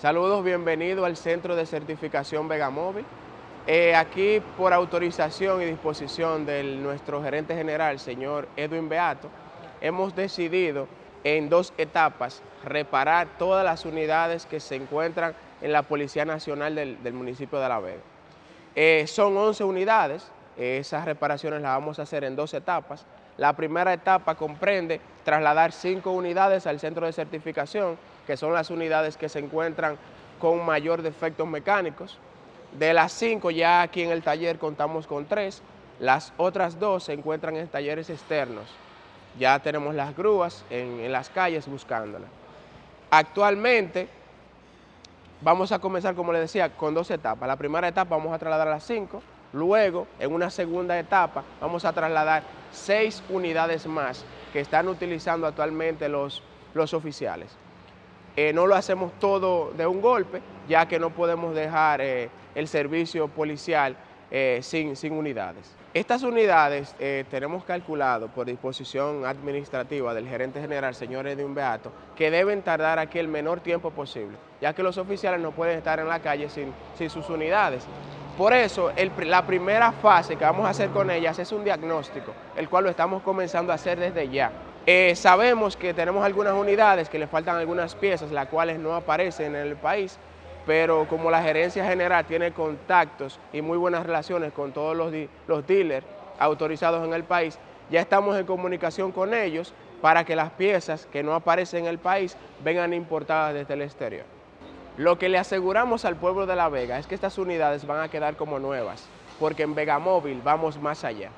Saludos, bienvenido al Centro de Certificación Vegamóvil. Eh, aquí, por autorización y disposición de nuestro gerente general, señor Edwin Beato, hemos decidido en dos etapas reparar todas las unidades que se encuentran en la Policía Nacional del, municipio de La Vega. Eh, son 11 unidades, esas reparaciones las vamos a hacer en dos etapas. La primera etapa comprende trasladar cinco unidades al centro de certificación, que son las unidades que se encuentran con mayor defectos mecánicos. De las cinco ya aquí en el taller contamos con tres, las otras dos se encuentran en talleres externos. Ya tenemos las grúas en, las calles buscándolas. Actualmente vamos a comenzar, como les decía, con dos etapas. La primera etapa vamos a trasladar a las cinco, Luego, en una segunda etapa, vamos a trasladar seis unidades más que están utilizando actualmente los, los oficiales. Eh, no lo hacemos todo de un golpe, ya que no podemos dejar eh, el servicio policial eh, sin, sin, unidades. Estas unidades tenemos calculado por disposición administrativa del gerente general, señor Edwin Beato, que deben tardar aquí el menor tiempo posible, ya que los oficiales no pueden estar en la calle sin, sin sus unidades. Por eso, la primera fase que vamos a hacer con ellas es un diagnóstico, el cual lo estamos comenzando a hacer desde ya. Eh, sabemos que tenemos algunas unidades que le faltan algunas piezas, las cuales no aparecen en el país, pero como la gerencia general tiene contactos y muy buenas relaciones con todos los, los dealers autorizados en el país, ya estamos en comunicación con ellos para que las piezas que no aparecen en el país vengan importadas desde el exterior. Lo que le aseguramos al pueblo de La Vega es que estas unidades van a quedar como nuevas, porque en Vega Móvil vamos más allá.